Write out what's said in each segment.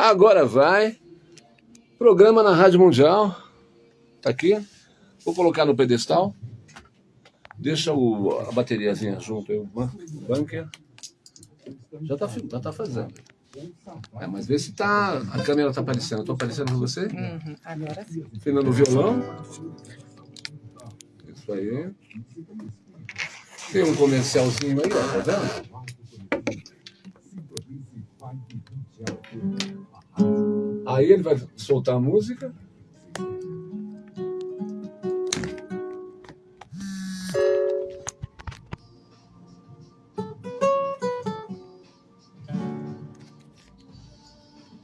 Agora vai. Programa na Rádio Mundial. Tá aqui. Vou colocar no pedestal. Deixa o, a bateriazinha junto aí, o bunker. Já tá, já tá fazendo. É, mas vê se tá, a câmera tá aparecendo. Tô aparecendo pra você? Uhum, agora sim. Afinando o violão. Isso aí. Tem um comercialzinho aí, ó, tá vendo? Aí ele vai soltar a música.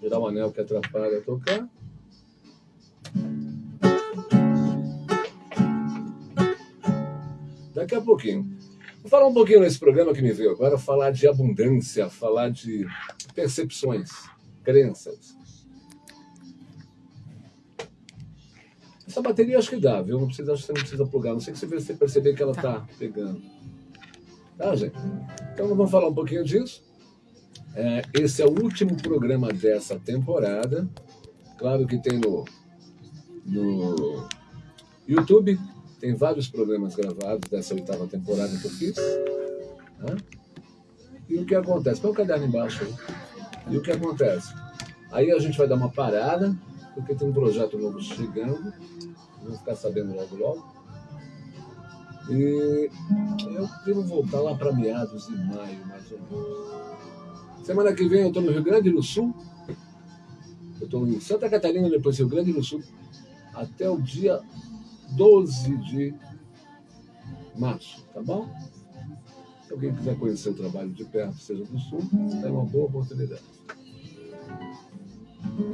Tirar o anel que atrapalha tocar. Daqui a pouquinho. Vou falar um pouquinho nesse programa que me veio agora, falar de abundância, falar de percepções, crenças. Essa bateria acho que dá, viu? Não precisa, acho que você não precisa plugar. Não sei se você perceber que ela está tá pegando. Tá, gente? Então vamos falar um pouquinho disso. É, esse é o último programa dessa temporada. Claro que tem no, no YouTube, tem vários programas gravados dessa oitava temporada que eu fiz. Né? E o que acontece? Põe o caderno embaixo aí. E o que acontece? Aí a gente vai dar uma parada, porque tem um projeto novo chegando. Vamos ficar sabendo logo logo. E eu devo voltar lá para meados de maio, mais ou menos. Semana que vem eu estou no Rio Grande do Sul. Eu estou em Santa Catarina, depois Rio Grande do Sul, até o dia 12 de março, tá bom? Se alguém quiser conhecer o trabalho de perto, seja do Sul, é uma boa oportunidade.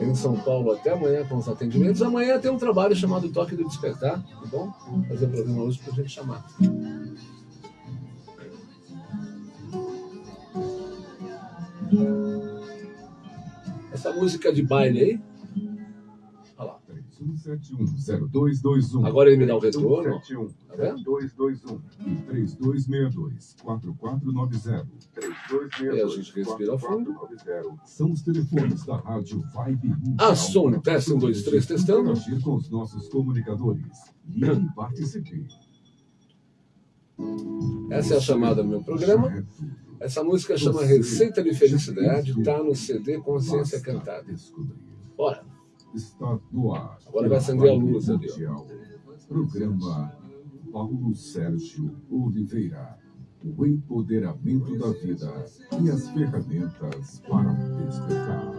Em São Paulo até amanhã com os atendimentos. Amanhã tem um trabalho chamado Toque do Despertar, tá bom? Fazer o programa hoje para a gente chamar. Essa música de baile aí. Olha lá. 31710221. Agora ele me dá o retorno. 3221 3262 4490 E a gente respira fundo. 4220 São os telefones da Rádio Vibe. Ah, som, teste, um, dois, três, testando. Interagir com os nossos comunicadores. Ligue e participe. Essa é a chamada do meu programa. Essa música chama Receita de Felicidade, tá no CD Consciência Cantada. Bora. Está no ar. Agora vai acender a luz. Mundial. Programa Paulo Sérgio Oliveira. O empoderamento da vida e as ferramentas para despertar.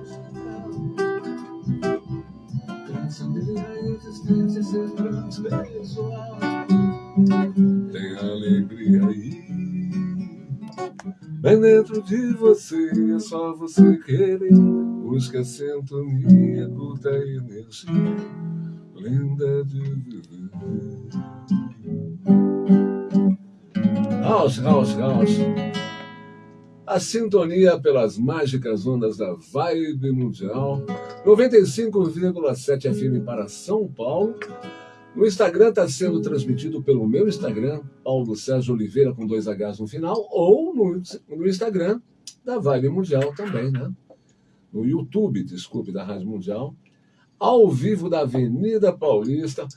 Tem alegria aí. Bem dentro de você, é só você querer. Busca a sintonia, curta a energia. Linda de viver. House, house, house. A sintonia pelas mágicas ondas da Vibe Mundial. 95,7 FM para São Paulo. No Instagram está sendo transmitido pelo meu Instagram, Paulo Sérgio Oliveira, com dois Hs no final, ou no, no Instagram da Vibe Mundial também, né? No YouTube, desculpe, da Rádio Mundial, ao vivo da Avenida Paulista.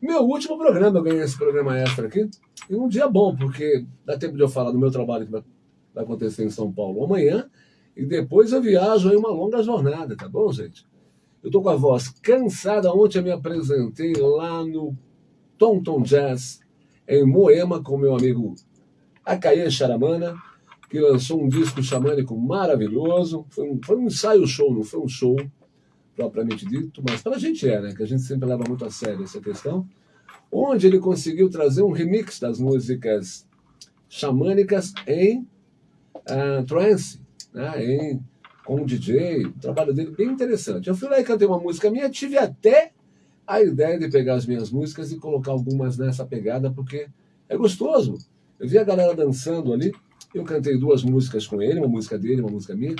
Meu último programa, eu ganhei esse programa extra aqui, e um dia bom, porque dá tempo de eu falar do meu trabalho que vai acontecer em São Paulo amanhã, e depois eu viajo aí uma longa jornada, tá bom, gente? Eu tô com a voz cansada. Ontem eu me apresentei lá no Tom Tom Jazz, em Moema, com meu amigo Acaê Charamana, que lançou um disco xamânico maravilhoso. Foi um, foi um ensaio show, não foi um show propriamente dito, mas para a gente é, né? Que a gente sempre leva muito a sério essa questão. Onde ele conseguiu trazer um remix das músicas xamânicas em uh, trance, né? em com o DJ, o trabalho dele bem interessante. Eu fui lá e cantei uma música minha, tive até a ideia de pegar as minhas músicas e colocar algumas nessa pegada, porque é gostoso. Eu vi a galera dançando ali, eu cantei duas músicas com ele, uma música dele, uma música minha.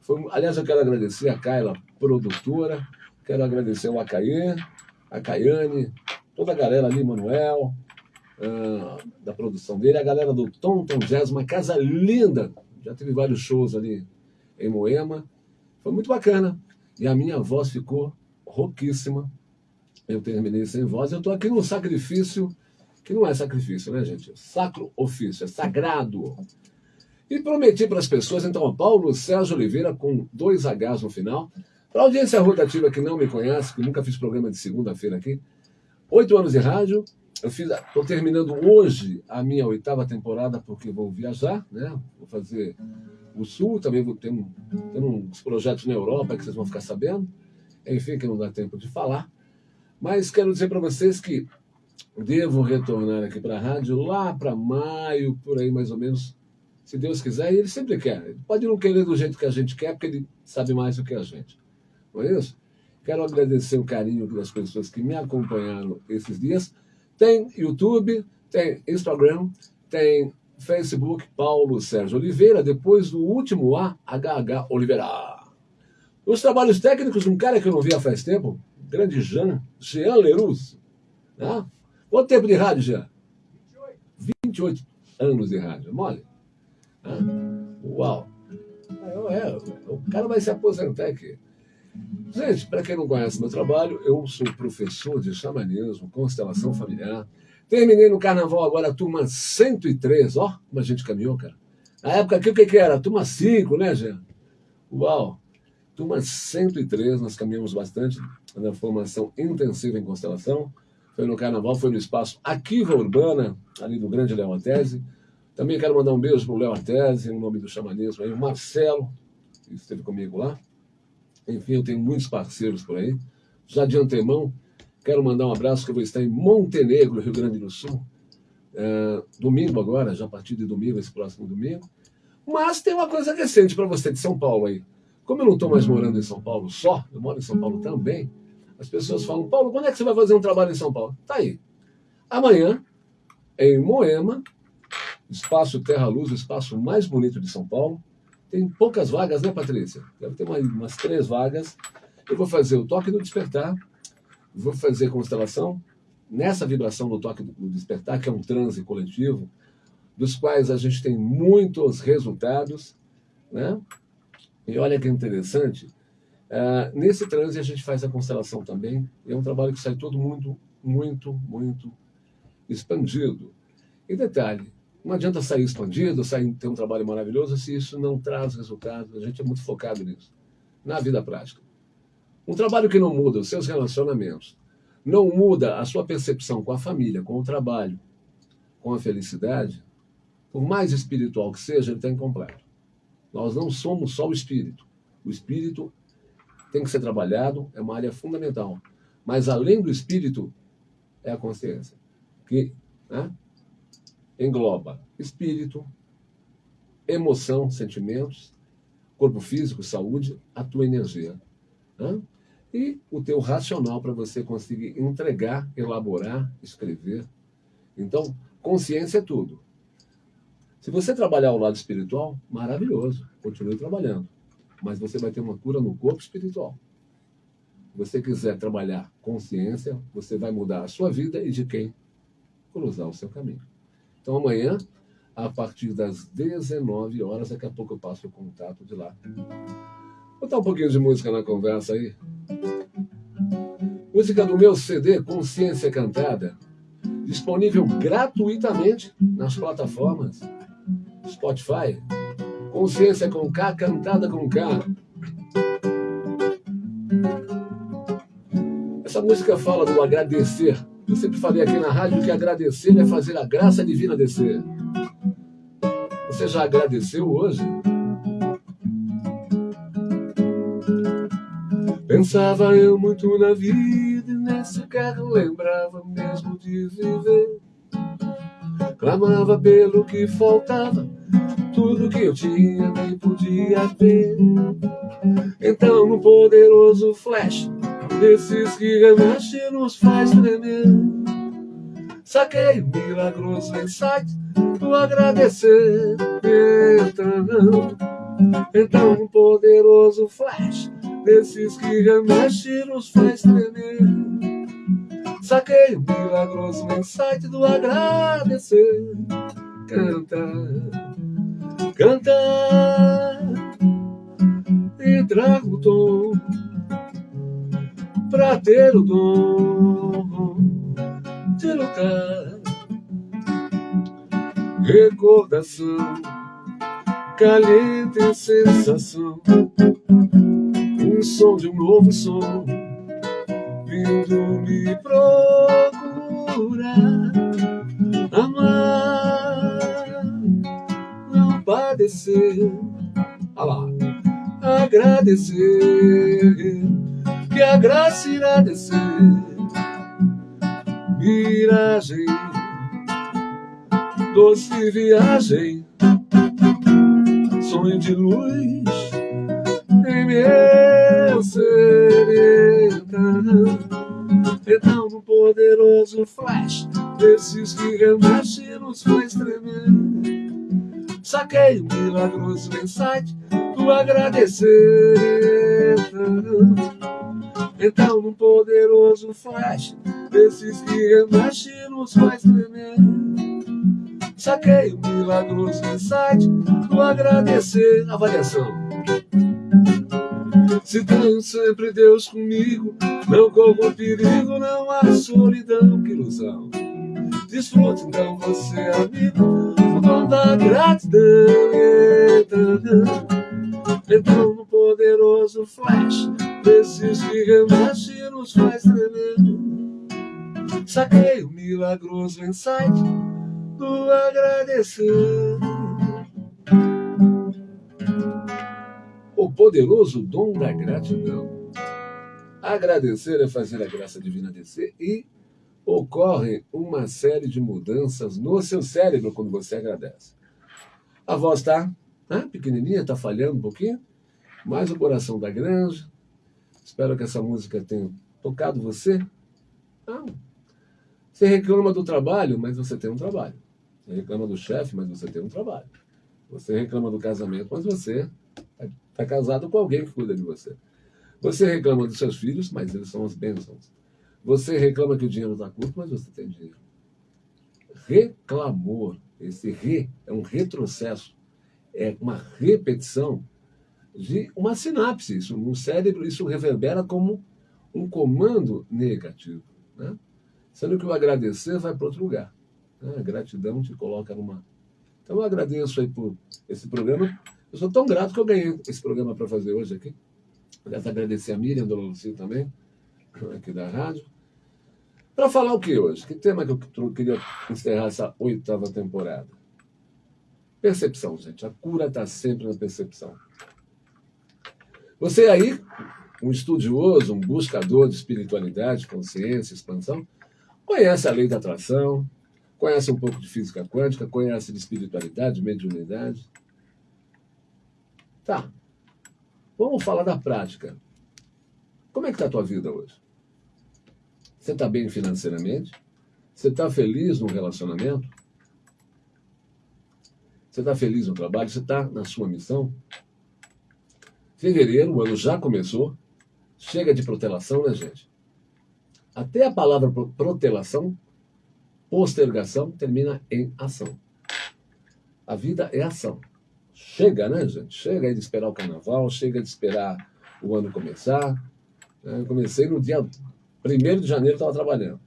Foi, aliás, eu quero agradecer a Kyla, produtora, quero agradecer o Acaê, a Caiane, toda a galera ali, Manuel, uh, da produção dele, a galera do Tom Tom Jazz, uma casa linda, já teve vários shows ali em Moema. Foi muito bacana. e a minha voz ficou rouquíssima. Eu terminei sem voz. Eu estou aqui num sacrifício que não é sacrifício, né, gente? Sacro ofício, é sagrado. E prometi para as pessoas, então, Paulo Sérgio Oliveira, com dois Hs no final. Para a audiência rotativa que não me conhece, que nunca fiz programa de segunda-feira aqui, oito anos de rádio. Eu estou terminando hoje a minha oitava temporada, porque vou viajar, né? Vou fazer o Sul, também vou ter, um, ter uns projetos na Europa que vocês vão ficar sabendo. Enfim, que não dá tempo de falar. Mas quero dizer para vocês que devo retornar aqui para a rádio lá para maio, por aí mais ou menos, se Deus quiser, e ele sempre quer. Ele pode não querer do jeito que a gente quer, porque ele sabe mais do que a gente. Não é isso? Quero agradecer o carinho das pessoas que me acompanharam esses dias. Tem YouTube, tem Instagram, tem Facebook, Paulo Sérgio Oliveira, depois do último A, HH Oliveira. Os trabalhos técnicos, um cara que eu não via faz tempo, grande Jean, Jean Lerus. Né? Quanto tempo de rádio, Jean? 28 anos de rádio, mole. Uau! É, é, o cara vai se aposentar aqui. Gente, para quem não conhece meu trabalho, eu sou professor de xamanismo, constelação familiar. Terminei no carnaval agora a turma 103, ó, como a gente caminhou, cara. Na época aqui, o que, que era? Turma 5, né, Jean? Uau! Turma 103, nós caminhamos bastante na formação intensiva em constelação. Foi no carnaval, foi no espaço Aquiva Urbana, ali do Grande Leontese. Também quero mandar um beijo para o Léo Artese, em nome do xamanismo aí, o Marcelo, que esteve comigo lá. Enfim, eu tenho muitos parceiros por aí. Já de antemão, quero mandar um abraço que eu vou estar em Montenegro, Rio Grande do Sul. É, domingo agora, já a partir de domingo, esse próximo domingo. Mas tem uma coisa recente para você de São Paulo aí. Como eu não estou mais morando em São Paulo só, eu moro em São Paulo também, as pessoas falam, Paulo, quando é que você vai fazer um trabalho em São Paulo? Tá aí. Amanhã, em Moema, Espaço Terra Luz, o espaço mais bonito de São Paulo. Tem poucas vagas, né, Patrícia? Deve ter umas, umas três vagas. Eu vou fazer o toque do despertar, vou fazer constelação nessa vibração do toque do despertar, que é um transe coletivo, dos quais a gente tem muitos resultados, né? E olha que interessante, uh, nesse transe a gente faz a constelação também, é um trabalho que sai todo mundo muito, muito expandido. E detalhe, não adianta sair expandido, sair ter um trabalho maravilhoso se isso não traz resultado. A gente é muito focado nisso, na vida prática. Um trabalho que não muda os seus relacionamentos, não muda a sua percepção com a família, com o trabalho, com a felicidade, por mais espiritual que seja, ele está incompleto. Nós não somos só o espírito. O espírito tem que ser trabalhado, é uma área fundamental. Mas além do espírito, é a consciência. Que, né? Engloba espírito, emoção, sentimentos, corpo físico, saúde, a tua energia. Né? E o teu racional para você conseguir entregar, elaborar, escrever. Então, consciência é tudo. Se você trabalhar o lado espiritual, maravilhoso, continue trabalhando. Mas você vai ter uma cura no corpo espiritual. Se você quiser trabalhar consciência, você vai mudar a sua vida e de quem cruzar o seu caminho. Então amanhã, a partir das 19 horas, daqui a pouco eu passo o contato de lá. Vou botar um pouquinho de música na conversa aí. Música do meu CD Consciência Cantada, disponível gratuitamente nas plataformas Spotify. Consciência com K, cantada com K. Essa música fala do agradecer eu sempre falei aqui na rádio que agradecer é fazer a graça divina descer. Você já agradeceu hoje? Pensava eu muito na vida e nesse carro lembrava mesmo de viver. Clamava pelo que faltava, tudo que eu tinha nem podia ver. Então, no poderoso flash, desses que remexe nos faz tremer. Saquei o milagroso insight do agradecer. Então, então um poderoso flash desses que remexe nos faz tremer. Saquei o milagroso insight do agradecer. Canta, canta e trago o tom pra ter o dom de lutar. Recordação, caliente sensação, um som de um novo som, vindo me procurar. Amar, não padecer, olha lá, agradecer, que a graça irá descer miragem, doce viagem, sonho de luz em meu ser. Então, um poderoso flash desses que remexem nos faz tremer. Saquei um milagroso insight do agradecer. Então, num poderoso flash desses que remexe nos faz tremer. Saquei o milagroso insight do agradecer. Avaliação. Se tenho sempre Deus comigo, não corro perigo, não há solidão, que ilusão. Desfrute então você, amigo, o dom da gratidão. Então, no poderoso flash, desses que remexe nos faz tremer. Saquei o milagroso insight do agradecer. O poderoso dom da gratidão. Agradecer é fazer a graça divina descer e ocorre uma série de mudanças no seu cérebro quando você agradece. A voz está né, pequenininha, está falhando um pouquinho, mais o coração da granja. Espero que essa música tenha tocado você. Ah, você reclama do trabalho, mas você tem um trabalho. Você reclama do chefe, mas você tem um trabalho. Você reclama do casamento, mas você está casado com alguém que cuida de você. Você reclama dos seus filhos, mas eles são as bênçãos. Você reclama que o dinheiro está curto, mas você tem dinheiro. Reclamor, esse re é um retrocesso, é uma repetição de uma sinapse. Isso, no cérebro, isso reverbera como um comando negativo. Né? Sendo que o agradecer vai para outro lugar. Né? A gratidão te coloca numa. Então eu agradeço aí por esse programa. Eu sou tão grato que eu ganhei esse programa para fazer hoje aqui. Aliás, agradecer a Miriam, a Dona também, aqui da rádio. Para falar o que hoje? Que tema que eu queria encerrar essa oitava temporada? Percepção, gente. A cura está sempre na percepção. Você aí, um estudioso, um buscador de espiritualidade, consciência, expansão, Conhece a lei da atração, conhece um pouco de física quântica, conhece de espiritualidade, mediunidade. Tá. Vamos falar da prática. Como é que está a tua vida hoje? Você está bem financeiramente? Você está feliz no relacionamento? Você está feliz no trabalho? Você está na sua missão? Fevereiro, o ano já começou. Chega de protelação, né, gente? Até a palavra protelação, postergação, termina em ação. A vida é ação. Chega, né, gente? Chega de esperar o carnaval, chega de esperar o ano começar. Eu comecei no dia 1 de janeiro, estava trabalhando.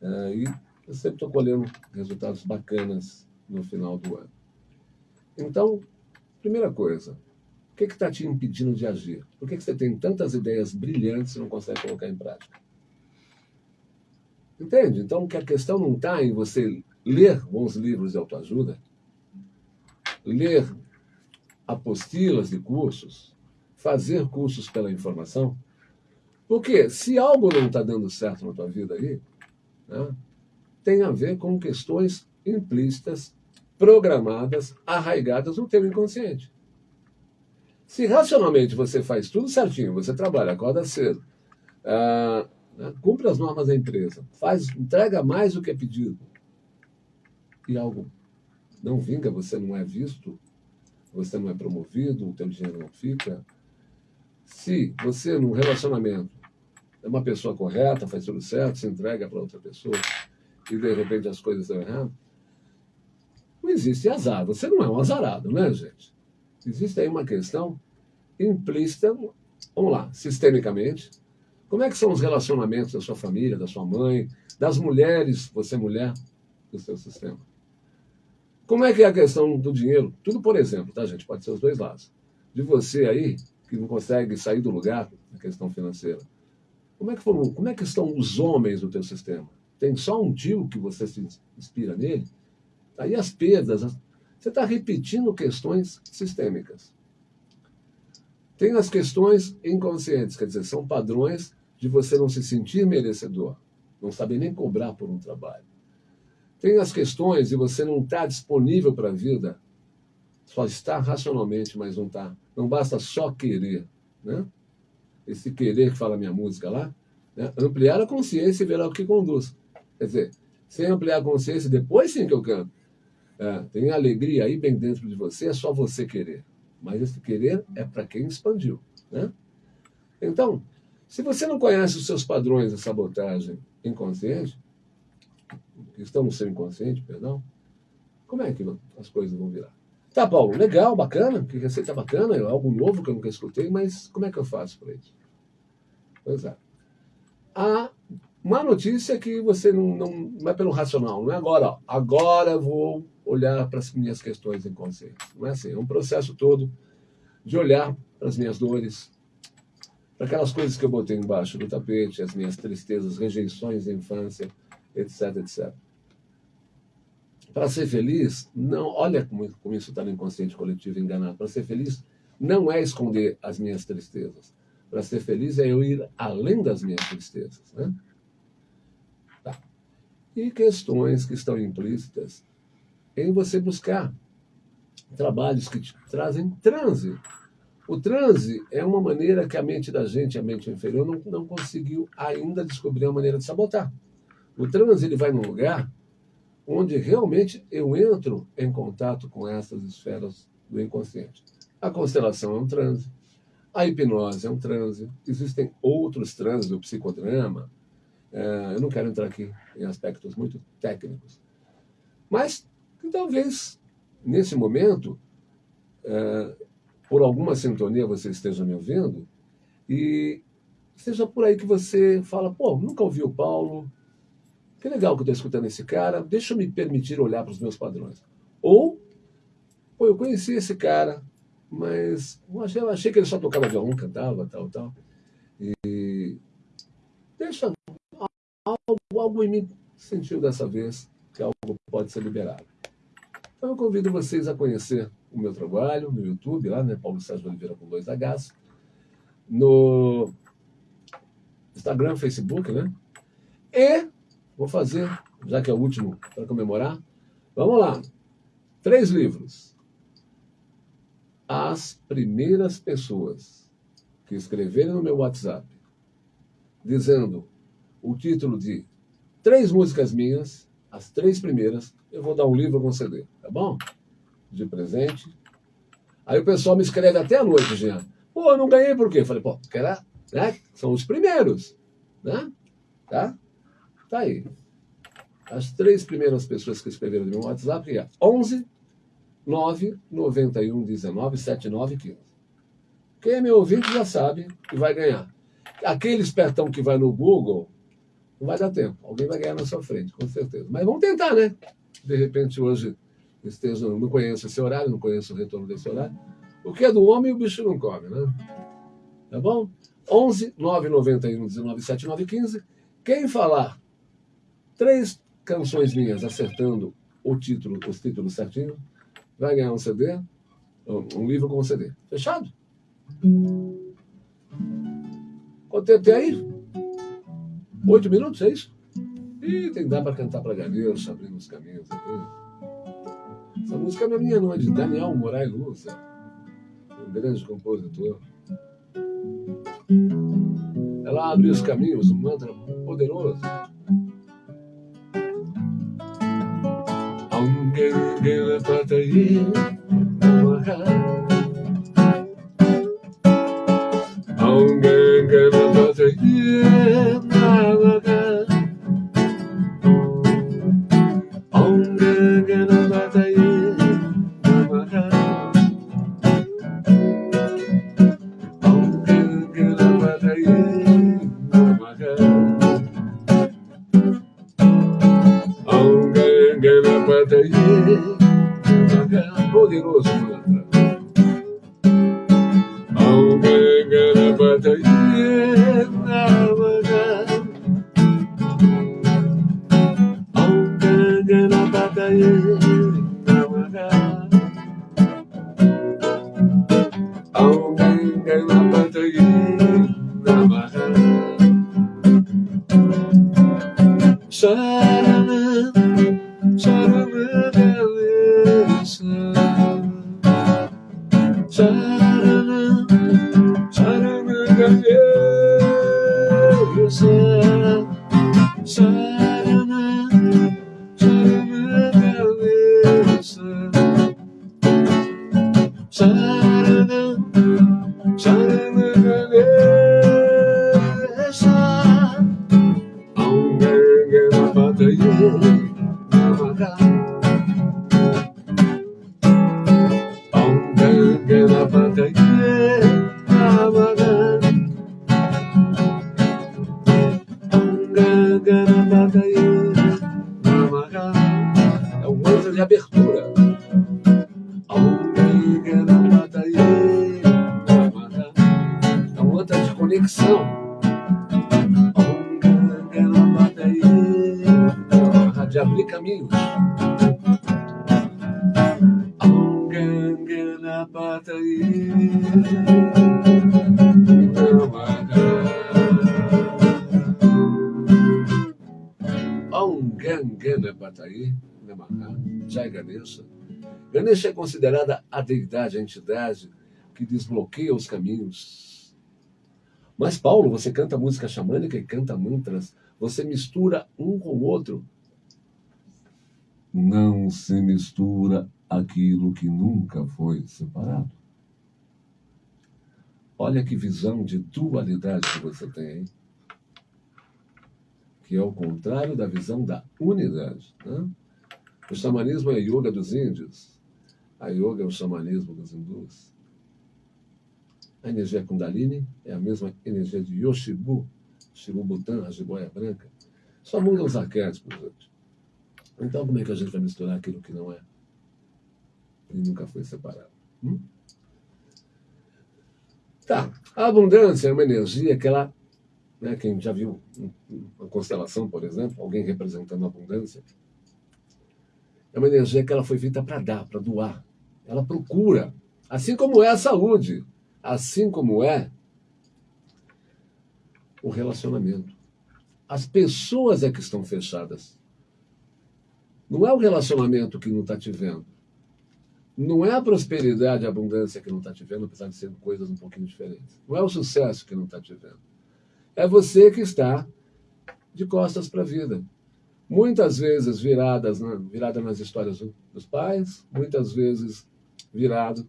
É, e eu sempre estou colhendo resultados bacanas no final do ano. Então, primeira coisa, o que está te impedindo de agir? Por que, que você tem tantas ideias brilhantes e não consegue colocar em prática? Entende? Então, que a questão não está em você ler bons livros de autoajuda, ler apostilas de cursos, fazer cursos pela informação. Porque se algo não está dando certo na tua vida aí, né, tem a ver com questões implícitas, programadas, arraigadas no teu inconsciente. Se racionalmente você faz tudo certinho, você trabalha, acorda cedo, ah, né? Cumpre as normas da empresa. Faz, entrega mais do que é pedido. E algo não vinga, você não é visto, você não é promovido, o teu dinheiro não fica. Se você, num relacionamento, é uma pessoa correta, faz tudo certo, se entrega para outra pessoa e de repente as coisas estão erradas, não existe azar. Você não é um azarado, né, gente? Existe aí uma questão implícita, vamos lá, sistemicamente, Como é que são os relacionamentos da sua família, da sua mãe, das mulheres, você mulher, do seu sistema? Como é que é a questão do dinheiro? Tudo por exemplo, tá, gente? Pode ser os dois lados. De você aí, que não consegue sair do lugar na questão financeira. Como é que, foram, como é que estão os homens do teu sistema? Tem só um tio que você se inspira nele? Aí as perdas, você está repetindo questões sistêmicas. Tem as questões inconscientes, quer dizer, são padrões de você não se sentir merecedor, não saber nem cobrar por um trabalho. Tem as questões de você não estar tá disponível para a vida, só está racionalmente, mas não está. Não basta só querer. Né? Esse querer que fala minha música lá, né? ampliar a consciência e ver o que conduz. Quer dizer, sem ampliar a consciência, depois sim que eu canto. É, tem alegria aí bem dentro de você, é só você querer. Mas esse querer é para quem expandiu. Né? Então, se você não conhece os seus padrões de sabotagem inconsciente, que estão no seu inconsciente, perdão, como é que as coisas vão virar? Tá, Paulo, legal, bacana, que receita bacana, é algo novo que eu nunca escutei, mas como é que eu faço para isso? Pois é. A má notícia é que você não, não, não é pelo racional, não é agora, ó, agora vou olhar para as minhas questões inconscientes. Não é assim, é um processo todo de olhar para as minhas dores, para aquelas coisas que eu botei embaixo do tapete, as minhas tristezas, rejeições da infância, etc, etc. Para ser feliz, não, olha como, como isso está no inconsciente coletivo enganado. Para ser feliz, não é esconder as minhas tristezas. Para ser feliz é eu ir além das minhas tristezas. Né? Tá. E questões que estão implícitas em você buscar trabalhos que te trazem transe. O transe é uma maneira que a mente da gente, a mente inferior, não, não conseguiu ainda descobrir uma maneira de sabotar. O transe ele vai num lugar onde realmente eu entro em contato com essas esferas do inconsciente. A constelação é um transe, a hipnose é um transe, existem outros transes do psicodrama. É, eu não quero entrar aqui em aspectos muito técnicos. Mas talvez, nesse momento, é, por alguma sintonia você esteja me ouvindo, e seja por aí que você fala, pô, nunca ouvi o Paulo, que legal que eu estou escutando esse cara, deixa eu me permitir olhar para os meus padrões. Ou, pô, eu conheci esse cara, mas eu achei, eu achei que ele só tocava violão, cantava, tal, tal. E deixa algo, algo em mim sentiu dessa vez que algo pode ser liberado. Então eu convido vocês a conhecer o meu trabalho no YouTube, lá, né, Paulo Sérgio Oliveira com dois Hs, no Instagram, Facebook, né? E Vou fazer, já que é o último para comemorar. Vamos lá. Três livros. As primeiras pessoas que escreverem no meu WhatsApp dizendo o título de três músicas minhas, as três primeiras, eu vou dar um livro com CD, tá bom? De presente. Aí o pessoal me escreve até a noite, Jean. Pô, eu não ganhei por quê? Eu falei, pô, porque era, né? São os primeiros, né? Tá? Tá aí. As três primeiras pessoas que escreveram no meu WhatsApp é 11 9 91 19 79 15. Quem é meu ouvinte já sabe que vai ganhar. Aquele espertão que vai no Google, não vai dar tempo. Alguém vai ganhar na sua frente, com certeza. Mas vamos tentar, né? De repente, hoje, esteja, não conheço esse horário, não conheço o retorno desse horário. O que é do homem, o bicho não come, né? Tá bom? 11 9 91 19 79 15. Quem falar três canções minhas acertando o título, os títulos certinho, vai ganhar um CD, um livro com um CD. Fechado? Quanto tempo tem aí? Oito minutos, é isso? Ih, tem que dar para cantar para Ganeus, abrindo os caminhos aqui. Essa música não é minha, não, é de Daniel Moraes Luz, um grande compositor. Ela abre os caminhos, um mantra poderoso. Gele patayı Mahal Aunque de conexão. De abrir caminhos. Bataí, Namaha, Jai Ganesha. Ganesha é considerada a deidade, a entidade que desbloqueia os caminhos. Mas, Paulo, você canta música xamânica e canta mantras, você mistura um com o outro. Não se mistura aquilo que nunca foi separado. Olha que visão de dualidade que você tem, hein? que é o contrário da visão da unidade. Né? O xamanismo é a yoga dos índios, a yoga é o xamanismo dos hindus. A energia Kundalini é a mesma energia de Yoshibu, Shirubutan, a jiboia branca. Só mudam os arquétipos, gente. Então, como é que a gente vai misturar aquilo que não é? E nunca foi separado. Hum? Tá. A abundância é uma energia que ela né? Quem já viu uma constelação, por exemplo, alguém representando a abundância, é uma energia que ela foi feita para dar, para doar. Ela procura, assim como é a saúde, assim como é o relacionamento. As pessoas é que estão fechadas. Não é o relacionamento que não está te vendo. Não é a prosperidade, a abundância que não está te vendo, apesar de serem coisas um pouquinho diferentes. Não é o sucesso que não está te vendo é você que está de costas para a vida. Muitas vezes viradas, né, virada nas histórias dos pais, muitas vezes virado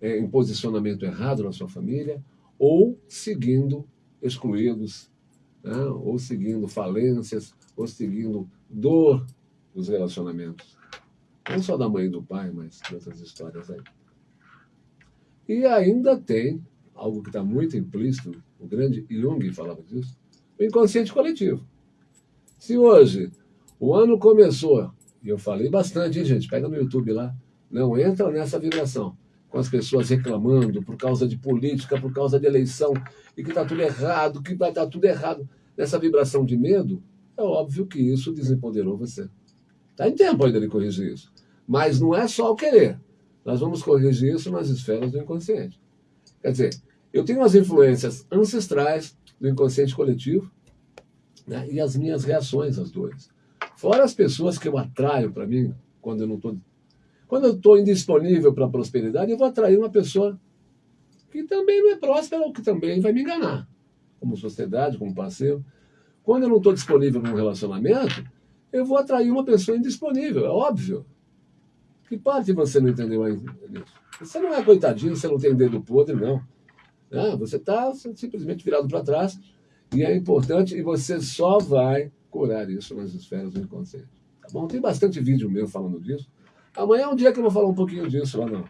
é, em posicionamento errado na sua família, ou seguindo excluídos, né, ou seguindo falências, ou seguindo dor dos relacionamentos. Não só da mãe e do pai, mas outras histórias aí. E ainda tem algo que está muito implícito, o grande Jung falava disso, o inconsciente coletivo. Se hoje o ano começou, e eu falei bastante, hein, gente, pega no YouTube lá, não entra nessa vibração, com as pessoas reclamando por causa de política, por causa de eleição, e que está tudo errado, que vai estar tudo errado, nessa vibração de medo, é óbvio que isso desempoderou você. Está em tempo ainda de corrigir isso. Mas não é só o querer. Nós vamos corrigir isso nas esferas do inconsciente. Quer dizer, eu tenho as influências ancestrais do inconsciente coletivo né, e as minhas reações às dores. Fora as pessoas que eu atraio para mim quando eu não estou. Quando eu estou indisponível para a prosperidade, eu vou atrair uma pessoa que também não é próspera ou que também vai me enganar, como sociedade, como parceiro. Quando eu não estou disponível para um relacionamento, eu vou atrair uma pessoa indisponível, é óbvio. Que parte você não entendeu ainda? Você não é coitadinho, você não tem dedo podre, não. Ah, você está simplesmente virado para trás e é importante e você só vai curar isso nas esferas do inconsciente. Tá bom? Tem bastante vídeo meu falando disso. Amanhã é um dia que eu vou falar um pouquinho disso lá no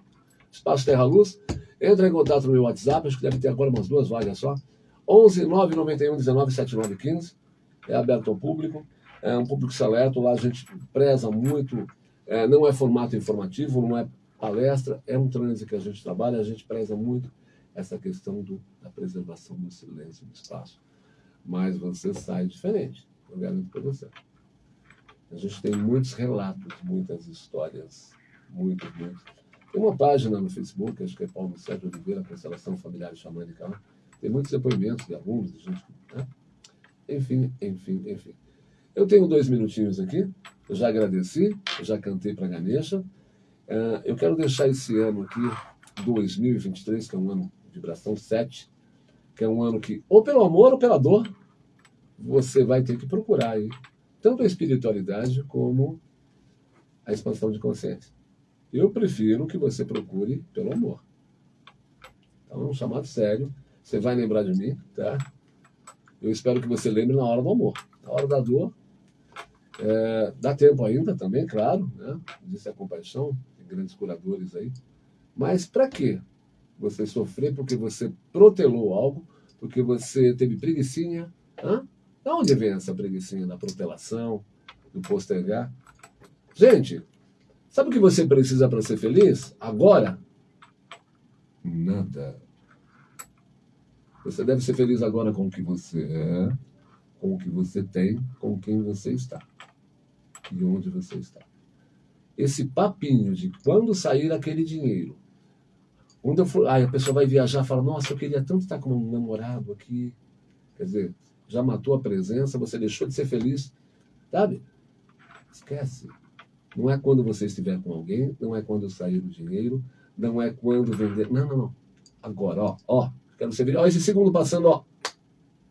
Espaço Terra Luz. Entra em contato no meu WhatsApp, acho que deve ter agora umas duas vagas só. 11 991 19 79 15. É aberto ao público. É um público seleto. Lá a gente preza muito. É, não é formato informativo, não é palestra, é um trânsito que a gente trabalha, a gente preza muito essa questão do, da preservação do silêncio do espaço. Mas você sai diferente, eu garanto para você. A gente tem muitos relatos, muitas histórias, muito, muito. Tem uma página no Facebook, acho que é Paulo Sérgio Oliveira, Constelação Familiar Xamânica lá. Tem muitos depoimentos de alunos, de gente. Né? Enfim, enfim, enfim. Eu tenho dois minutinhos aqui, eu já agradeci, eu já cantei para Ganesha. Uh, eu quero deixar esse ano aqui, 2023, que é um ano vibração 7, que é um ano que, ou pelo amor ou pela dor, você vai ter que procurar aí tanto a espiritualidade como a expansão de consciência. Eu prefiro que você procure pelo amor. Então, é um chamado sério. Você vai lembrar de mim, tá? Eu espero que você lembre na hora do amor. Na hora da dor, é, dá tempo ainda também, claro, né? Disse a compaixão, tem grandes curadores aí. Mas para quê? Você sofrer porque você protelou algo, porque você teve preguiçinha. Hã? Da onde vem essa preguiçinha da protelação, do postergar? Gente, sabe o que você precisa para ser feliz? Agora? Nada. Você deve ser feliz agora com o que você é, com o que você tem, com quem você está e onde você está. Esse papinho de quando sair aquele dinheiro, quando eu for, aí a pessoa vai viajar e fala, nossa, eu queria tanto estar com um namorado aqui. Quer dizer, já matou a presença, você deixou de ser feliz, sabe? Esquece. Não é quando você estiver com alguém, não é quando sair o dinheiro, não é quando vender. Não, não, não. Agora, ó, ó, quero ser feliz. Ó, esse segundo passando, ó.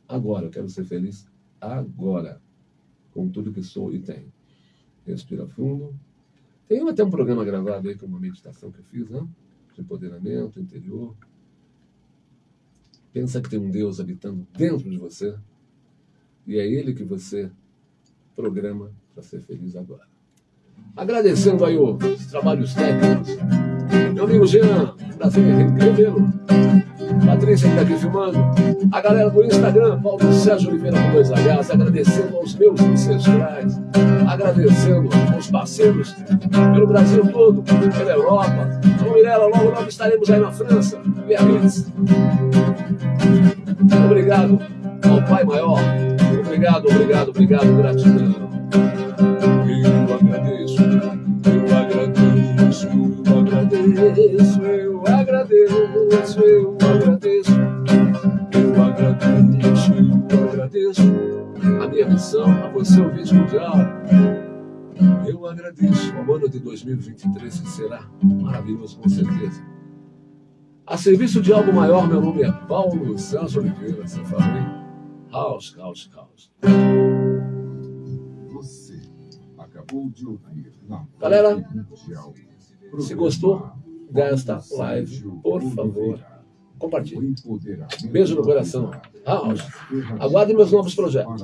Agora, eu quero ser feliz agora. Com tudo que sou e tenho. Respira fundo. Tem até um programa gravado aí com uma meditação que eu fiz, né? De empoderamento interior. Pensa que tem um Deus habitando dentro de você. E é Ele que você programa para ser feliz agora. Agradecendo aí os trabalhos técnicos. Meu amigo Jean, prazer em revê-lo. Patrícia que está aqui filmando. A galera do Instagram, Paulo Sérgio Oliveira com dois Hs, agradecendo aos meus ancestrais, agradecendo aos parceiros pelo Brasil todo, pela Europa. Então, Mirella, logo logo estaremos aí na França, Biarritz. Obrigado ao Pai Maior. Obrigado, obrigado, obrigado, gratidão. Eu agradeço, eu agradeço, eu agradeço, eu agradeço, eu agradeço, eu agradeço, eu agradeço a minha missão, a você, ouvinte mundial. Eu agradeço o ano de 2023 que será maravilhoso, com certeza. A serviço de algo maior, meu nome é Paulo Santos Oliveira, você fala House, house, house. Você acabou de ouvir na Galera, Mundial. se gostou desta live, por favor, compartilhe. Beijo no coração. House. Aguardem meus novos projetos.